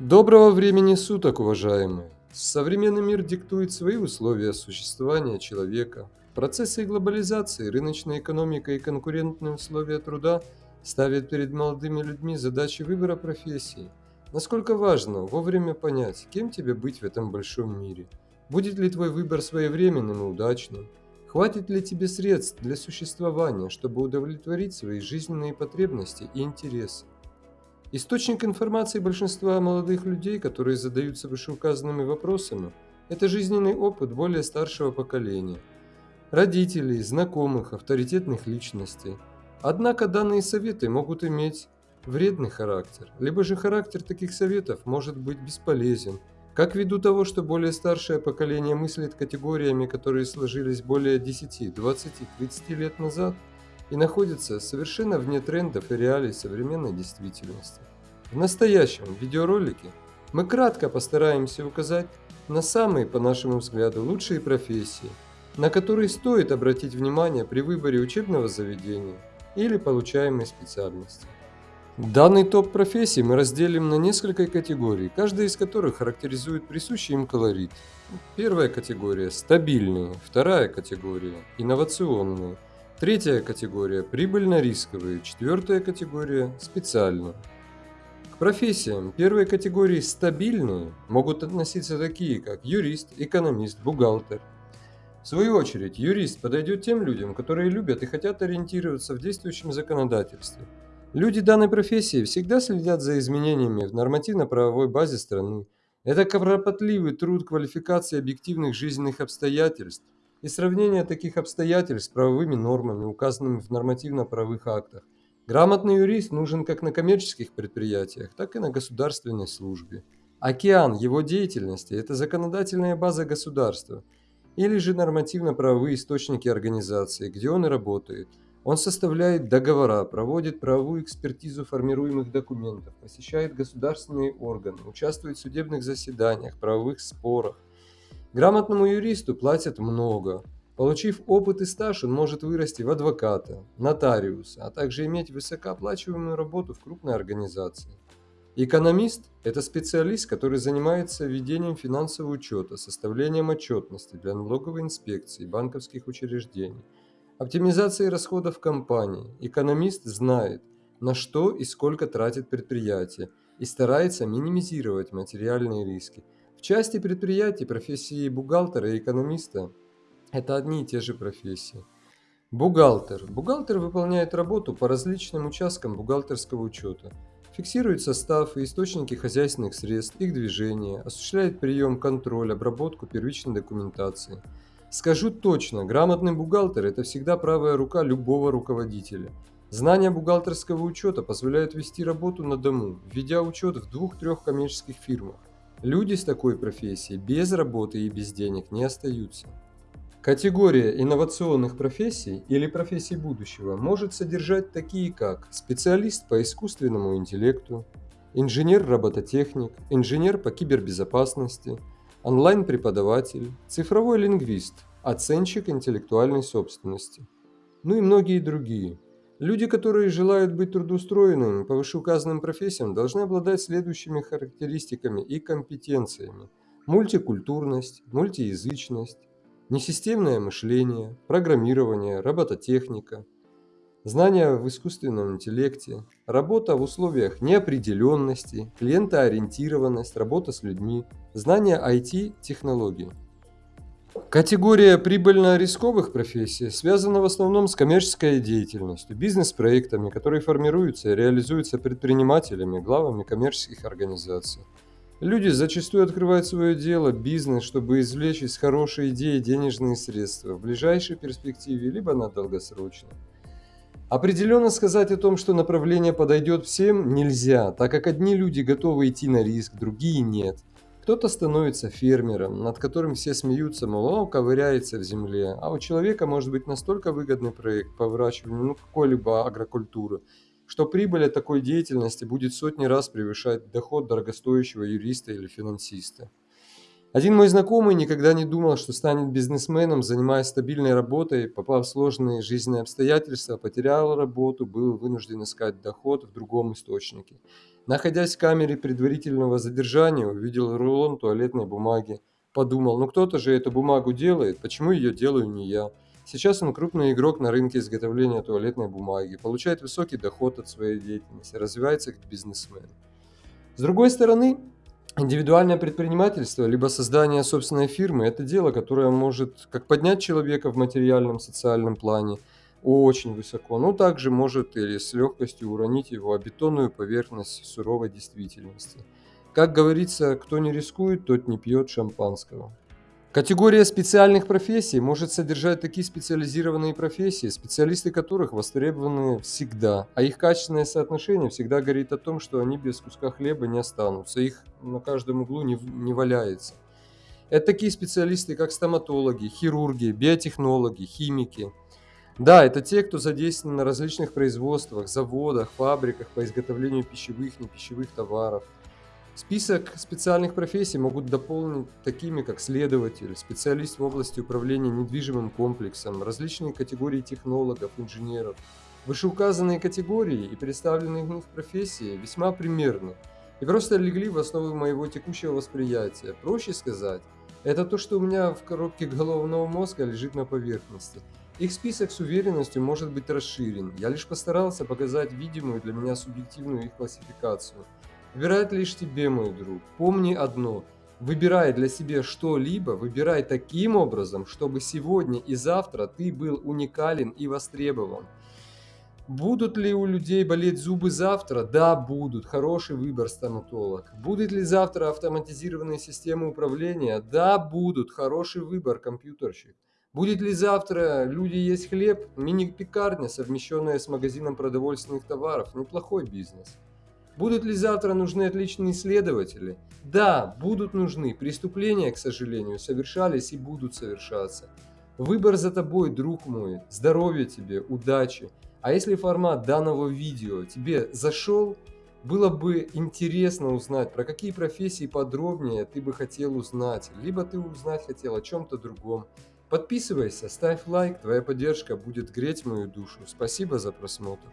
Доброго времени суток, уважаемые! Современный мир диктует свои условия существования человека. Процессы глобализации, рыночная экономика и конкурентные условия труда ставят перед молодыми людьми задачи выбора профессии. Насколько важно вовремя понять, кем тебе быть в этом большом мире. Будет ли твой выбор своевременным и удачным? Хватит ли тебе средств для существования, чтобы удовлетворить свои жизненные потребности и интересы? Источник информации большинства молодых людей, которые задаются вышеуказанными вопросами, это жизненный опыт более старшего поколения, родителей, знакомых, авторитетных личностей. Однако данные советы могут иметь вредный характер, либо же характер таких советов может быть бесполезен, как ввиду того, что более старшее поколение мыслит категориями, которые сложились более 10, 20, 30 лет назад – и находится совершенно вне трендов и реалий современной действительности. В настоящем видеоролике мы кратко постараемся указать на самые, по нашему взгляду, лучшие профессии, на которые стоит обратить внимание при выборе учебного заведения или получаемой специальности. Данный топ профессий мы разделим на несколько категорий, каждая из которых характеризует присущий им колорит. Первая категория – стабильные, вторая категория – инновационные, Третья категория – прибыльно-рисковые, четвертая категория – специальные. К профессиям первой категории «стабильные» могут относиться такие, как юрист, экономист, бухгалтер. В свою очередь, юрист подойдет тем людям, которые любят и хотят ориентироваться в действующем законодательстве. Люди данной профессии всегда следят за изменениями в нормативно-правовой базе страны. Это кропотливый труд квалификации объективных жизненных обстоятельств, и сравнение таких обстоятельств с правовыми нормами, указанными в нормативно-правовых актах. Грамотный юрист нужен как на коммерческих предприятиях, так и на государственной службе. Океан его деятельности – это законодательная база государства или же нормативно-правовые источники организации, где он и работает. Он составляет договора, проводит правовую экспертизу формируемых документов, посещает государственные органы, участвует в судебных заседаниях, правовых спорах, Грамотному юристу платят много. Получив опыт и стаж, он может вырасти в адвоката, нотариуса, а также иметь высокооплачиваемую работу в крупной организации. Экономист – это специалист, который занимается ведением финансового учета, составлением отчетности для налоговой инспекции, банковских учреждений, оптимизацией расходов компании. Экономист знает, на что и сколько тратит предприятие и старается минимизировать материальные риски – части предприятий профессии бухгалтера и экономиста – это одни и те же профессии. Бухгалтер. Бухгалтер выполняет работу по различным участкам бухгалтерского учета, фиксирует состав и источники хозяйственных средств, их движения, осуществляет прием, контроль, обработку первичной документации. Скажу точно, грамотный бухгалтер – это всегда правая рука любого руководителя. Знания бухгалтерского учета позволяют вести работу на дому, введя учет в двух-трех коммерческих фирмах. Люди с такой профессией без работы и без денег не остаются. Категория инновационных профессий или профессий будущего может содержать такие как специалист по искусственному интеллекту, инженер-робототехник, инженер по кибербезопасности, онлайн-преподаватель, цифровой лингвист, оценщик интеллектуальной собственности, ну и многие другие – Люди, которые желают быть трудоустроенными по вышеуказанным профессиям, должны обладать следующими характеристиками и компетенциями. Мультикультурность, мультиязычность, несистемное мышление, программирование, робототехника, знания в искусственном интеллекте, работа в условиях неопределенности, клиентоориентированность, работа с людьми, знания IT-технологий. Категория прибыльно-рисковых профессий связана в основном с коммерческой деятельностью, бизнес-проектами, которые формируются и реализуются предпринимателями, главами коммерческих организаций. Люди зачастую открывают свое дело, бизнес, чтобы извлечь из хорошей идеи денежные средства в ближайшей перспективе, либо на долгосрочной. Определенно сказать о том, что направление подойдет всем, нельзя, так как одни люди готовы идти на риск, другие нет – кто-то становится фермером, над которым все смеются, мол, он ковыряется в земле, а у человека может быть настолько выгодный проект по выращиванию ну, какой-либо агрокультуры, что прибыль от такой деятельности будет сотни раз превышать доход дорогостоящего юриста или финансиста. Один мой знакомый никогда не думал, что станет бизнесменом, занимаясь стабильной работой, попав в сложные жизненные обстоятельства, потерял работу, был вынужден искать доход в другом источнике. Находясь в камере предварительного задержания, увидел рулон туалетной бумаги. Подумал, ну кто-то же эту бумагу делает, почему ее делаю не я? Сейчас он крупный игрок на рынке изготовления туалетной бумаги, получает высокий доход от своей деятельности, развивается как бизнесмен. С другой стороны, индивидуальное предпринимательство, либо создание собственной фирмы – это дело, которое может как поднять человека в материальном, социальном плане очень высоко, но также может или с легкостью уронить его о бетонную поверхность суровой действительности. Как говорится, кто не рискует, тот не пьет шампанского. Категория специальных профессий может содержать такие специализированные профессии, специалисты которых востребованы всегда, а их качественное соотношение всегда говорит о том, что они без куска хлеба не останутся, их на каждом углу не, не валяется. Это такие специалисты, как стоматологи, хирурги, биотехнологи, химики. Да, это те, кто задействован на различных производствах, заводах, фабриках по изготовлению пищевых, непищевых товаров – Список специальных профессий могут дополнить такими, как следователь, специалист в области управления недвижимым комплексом, различные категории технологов, инженеров. Вышеуказанные категории и представленные в них профессии весьма примерны и просто легли в основу моего текущего восприятия. Проще сказать, это то, что у меня в коробке головного мозга лежит на поверхности. Их список с уверенностью может быть расширен. Я лишь постарался показать видимую для меня субъективную их классификацию – Выбирает лишь тебе, мой друг. Помни одно. Выбирай для себя что-либо, выбирай таким образом, чтобы сегодня и завтра ты был уникален и востребован. Будут ли у людей болеть зубы завтра? Да, будут. Хороший выбор стоматолог. Будут ли завтра автоматизированные системы управления? Да, будут. Хороший выбор компьютерщик. Будет ли завтра люди есть хлеб? Мини-пекарня, совмещенная с магазином продовольственных товаров. Неплохой бизнес. Будут ли завтра нужны отличные исследователи? Да, будут нужны. Преступления, к сожалению, совершались и будут совершаться. Выбор за тобой, друг мой. Здоровья тебе, удачи. А если формат данного видео тебе зашел, было бы интересно узнать, про какие профессии подробнее ты бы хотел узнать, либо ты узнать хотел о чем-то другом. Подписывайся, ставь лайк, твоя поддержка будет греть мою душу. Спасибо за просмотр.